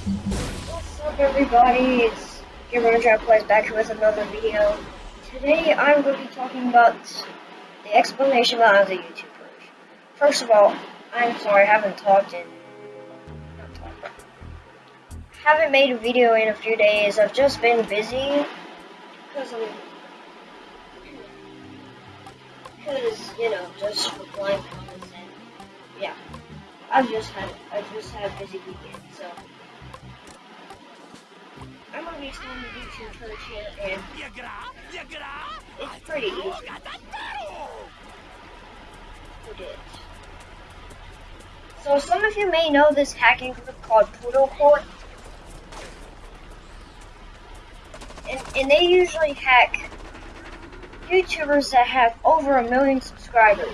What's up everybody, it's Trap Plays back here with another video. Today I'm going to be talking about the explanation behind the YouTubers. First of all, I'm sorry I haven't talked in... Not talked, haven't made a video in a few days, I've just been busy. Because I'm... Because, you know, just replying comments and... Yeah. I've just had I just had a busy weekend, so So some of you may know this hacking group called PoodleCorp. And, and they usually hack YouTubers that have over a million subscribers.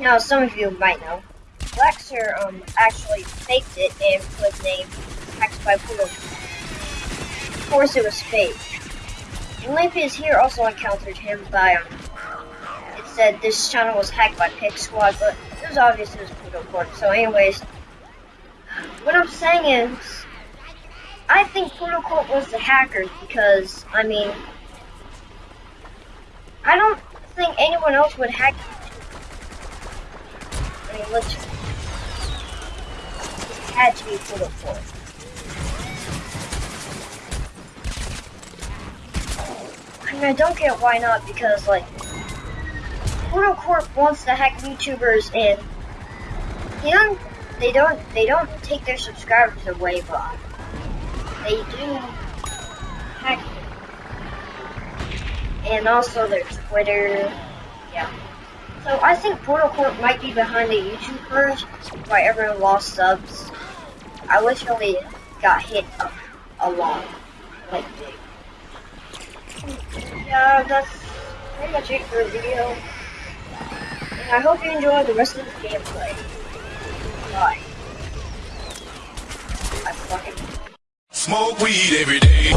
Now, some of you might know. Lexer um, actually faked it and put name Hacked by Poodle. Of course it was fake. And Lampius here also encountered him by um, it said this channel was hacked by Pig Squad, but it was obvious it was Corp. So anyways, what I'm saying is, I think Corp was the hacker because, I mean, I don't think anyone else would hack I mean, let's had to be put mean, I don't get why not, because, like, PoodleCorp wants to hack YouTubers, and they don't, they don't, they don't take their subscribers away, but they do hack them. And also their Twitter, yeah. So I think PoodleCorp might be behind the YouTubers why everyone lost subs. I literally got hit a, a lot. Like. That's pretty much it for the video. And I hope you enjoy the rest of the gameplay. Bye. I fucking Smoke weed every day.